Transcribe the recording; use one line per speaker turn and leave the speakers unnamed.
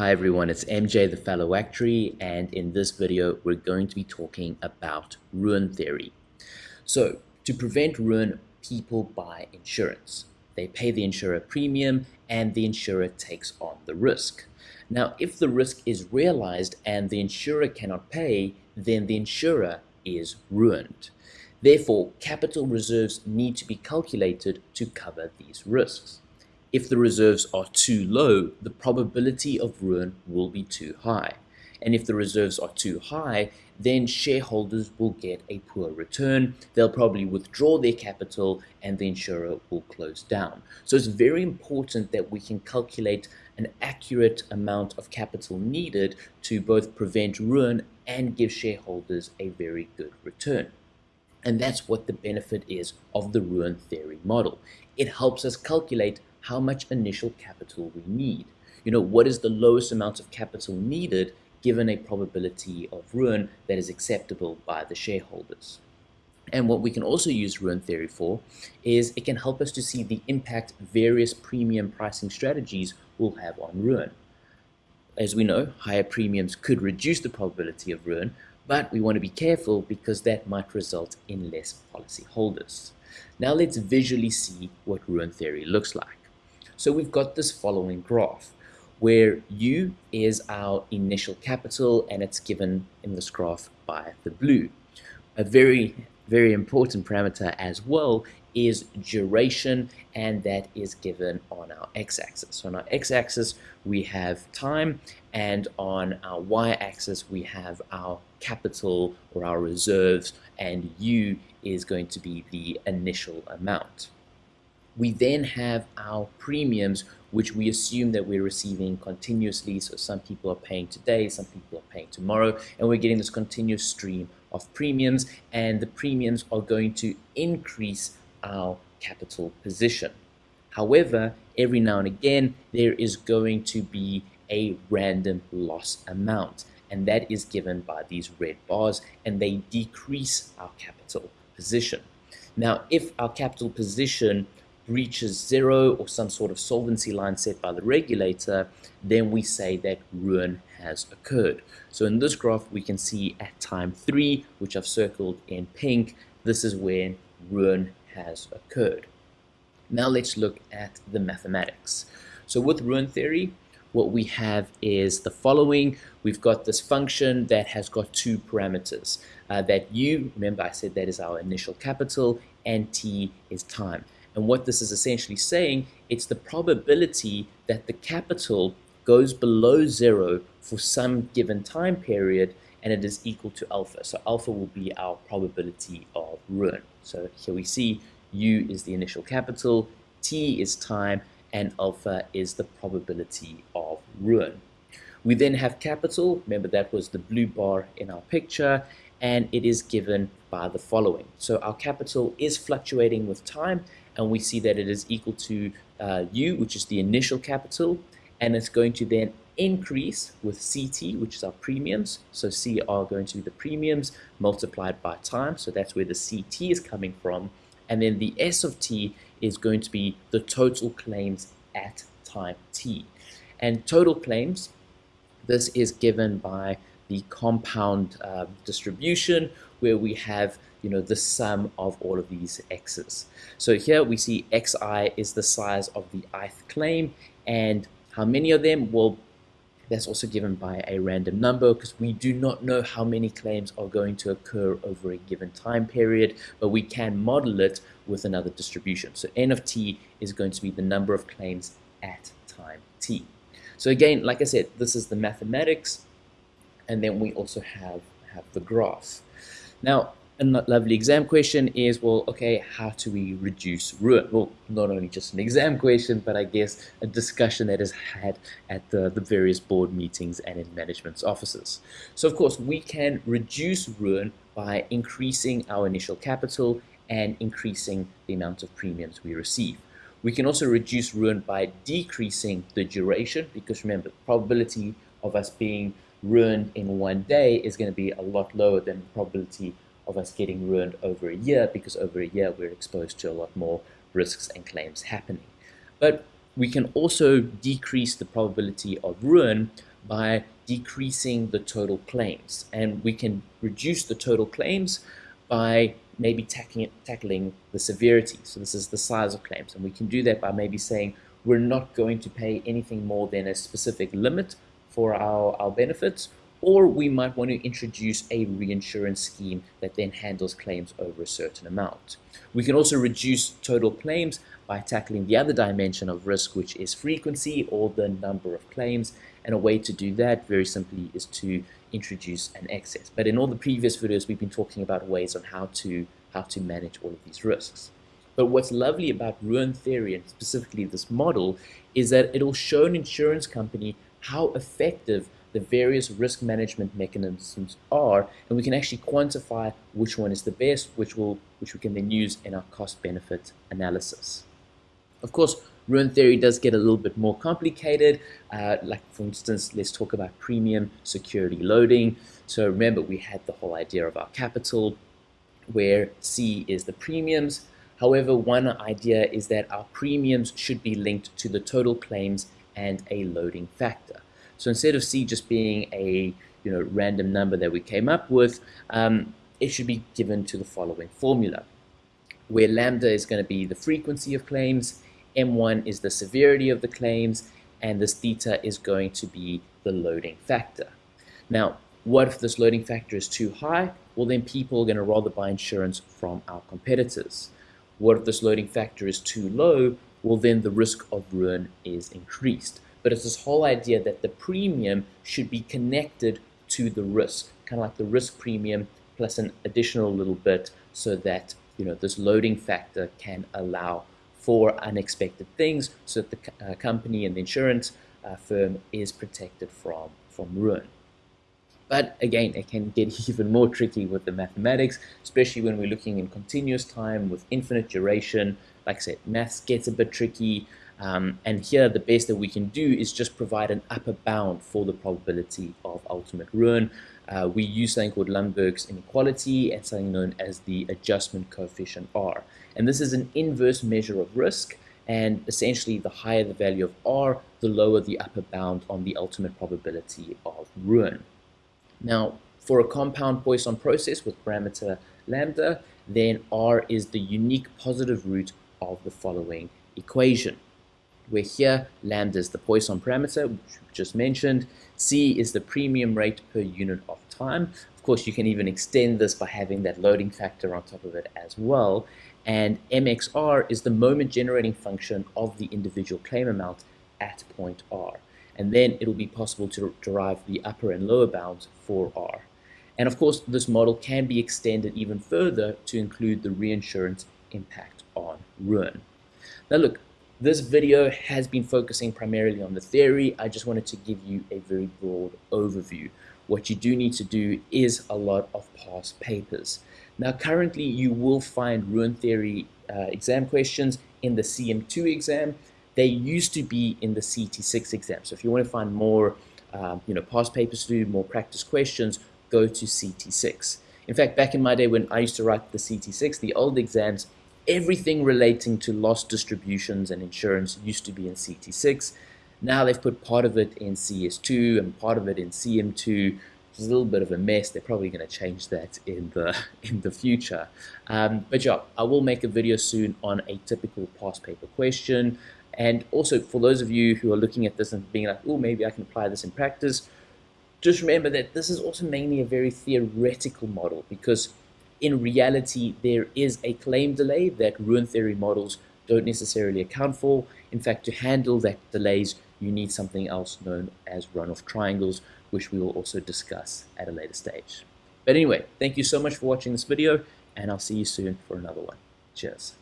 Hi everyone, it's MJ the Fellow Actuary and in this video we're going to be talking about ruin theory. So to prevent ruin, people buy insurance. They pay the insurer premium and the insurer takes on the risk. Now if the risk is realized and the insurer cannot pay, then the insurer is ruined. Therefore, capital reserves need to be calculated to cover these risks. If the reserves are too low, the probability of ruin will be too high. And if the reserves are too high, then shareholders will get a poor return. They'll probably withdraw their capital and the insurer will close down. So it's very important that we can calculate an accurate amount of capital needed to both prevent ruin and give shareholders a very good return. And that's what the benefit is of the ruin theory model. It helps us calculate how much initial capital we need. You know, what is the lowest amount of capital needed given a probability of ruin that is acceptable by the shareholders. And what we can also use ruin theory for is it can help us to see the impact various premium pricing strategies will have on ruin. As we know, higher premiums could reduce the probability of ruin, but we want to be careful because that might result in less policyholders. Now let's visually see what ruin theory looks like. So we've got this following graph where U is our initial capital and it's given in this graph by the blue. A very, very important parameter as well is duration and that is given on our x-axis. So on our x-axis we have time and on our y-axis we have our capital or our reserves and U is going to be the initial amount. We then have our premiums, which we assume that we're receiving continuously. So some people are paying today, some people are paying tomorrow, and we're getting this continuous stream of premiums, and the premiums are going to increase our capital position. However, every now and again, there is going to be a random loss amount, and that is given by these red bars, and they decrease our capital position. Now, if our capital position reaches zero or some sort of solvency line set by the regulator, then we say that ruin has occurred. So in this graph, we can see at time three, which I've circled in pink, this is when ruin has occurred. Now let's look at the mathematics. So with ruin theory, what we have is the following. We've got this function that has got two parameters. Uh, that u, remember I said that is our initial capital, and t is time. And what this is essentially saying, it's the probability that the capital goes below zero for some given time period and it is equal to alpha. So alpha will be our probability of ruin. So here we see u is the initial capital, t is time, and alpha is the probability of ruin. We then have capital, remember that was the blue bar in our picture, and it is given by the following. So our capital is fluctuating with time, and we see that it is equal to uh, U, which is the initial capital, and it's going to then increase with CT, which is our premiums. So C are going to be the premiums multiplied by time, so that's where the CT is coming from. And then the S of T is going to be the total claims at time T. And total claims, this is given by the compound uh, distribution where we have you know the sum of all of these x's. So here we see xi is the size of the ith claim and how many of them? Well, that's also given by a random number because we do not know how many claims are going to occur over a given time period, but we can model it with another distribution. So n of t is going to be the number of claims at time t. So again, like I said, this is the mathematics, and then we also have, have the graph. Now, a lovely exam question is, well, okay, how do we reduce ruin? Well, not only just an exam question, but I guess a discussion that is had at the, the various board meetings and in management's offices. So of course, we can reduce ruin by increasing our initial capital and increasing the amount of premiums we receive. We can also reduce ruin by decreasing the duration because remember, probability of us being ruined in one day is going to be a lot lower than probability of us getting ruined over a year because over a year we're exposed to a lot more risks and claims happening. But we can also decrease the probability of ruin by decreasing the total claims. And we can reduce the total claims by maybe tackling, tackling the severity. So this is the size of claims. And we can do that by maybe saying we're not going to pay anything more than a specific limit for our, our benefits, or we might want to introduce a reinsurance scheme that then handles claims over a certain amount. We can also reduce total claims by tackling the other dimension of risk, which is frequency or the number of claims. And a way to do that very simply is to introduce an excess. But in all the previous videos, we've been talking about ways on how to, how to manage all of these risks. But what's lovely about ruin theory and specifically this model is that it'll show an insurance company how effective the various risk management mechanisms are, and we can actually quantify which one is the best, which will which we can then use in our cost-benefit analysis. Of course, ruin theory does get a little bit more complicated. Uh, like for instance, let's talk about premium security loading. So remember, we had the whole idea of our capital, where C is the premiums. However, one idea is that our premiums should be linked to the total claims and a loading factor. So instead of C just being a you know random number that we came up with, um, it should be given to the following formula, where lambda is going to be the frequency of claims, M1 is the severity of the claims, and this theta is going to be the loading factor. Now, what if this loading factor is too high? Well, then people are going to rather buy insurance from our competitors. What if this loading factor is too low? Well, then the risk of ruin is increased but it's this whole idea that the premium should be connected to the risk, kind of like the risk premium plus an additional little bit so that you know this loading factor can allow for unexpected things so that the uh, company and the insurance uh, firm is protected from, from ruin. But again, it can get even more tricky with the mathematics, especially when we're looking in continuous time with infinite duration. Like I said, maths gets a bit tricky. Um, and here the best that we can do is just provide an upper bound for the probability of ultimate ruin. Uh, we use something called Lundberg's inequality and something known as the adjustment coefficient R. And this is an inverse measure of risk and essentially the higher the value of R, the lower the upper bound on the ultimate probability of ruin. Now, for a compound Poisson process with parameter lambda, then R is the unique positive root of the following equation where here lambda is the Poisson parameter, which we just mentioned. C is the premium rate per unit of time. Of course, you can even extend this by having that loading factor on top of it as well. And MXR is the moment generating function of the individual claim amount at point R. And then it'll be possible to derive the upper and lower bounds for R. And of course, this model can be extended even further to include the reinsurance impact on ruin. Now look, this video has been focusing primarily on the theory. I just wanted to give you a very broad overview. What you do need to do is a lot of past papers. Now currently you will find ruin theory uh, exam questions in the CM2 exam. They used to be in the CT6 exam. So if you want to find more um, you know, past papers to do, more practice questions, go to CT6. In fact, back in my day when I used to write the CT6, the old exams, everything relating to loss distributions and insurance used to be in CT6. Now they've put part of it in CS2 and part of it in CM2. It's a little bit of a mess. They're probably going to change that in the in the future. Um, but yeah, I will make a video soon on a typical past paper question. And also for those of you who are looking at this and being like, oh, maybe I can apply this in practice, just remember that this is also mainly a very theoretical model because in reality, there is a claim delay that ruin theory models don't necessarily account for. In fact, to handle that delays, you need something else known as runoff triangles, which we will also discuss at a later stage. But anyway, thank you so much for watching this video, and I'll see you soon for another one. Cheers.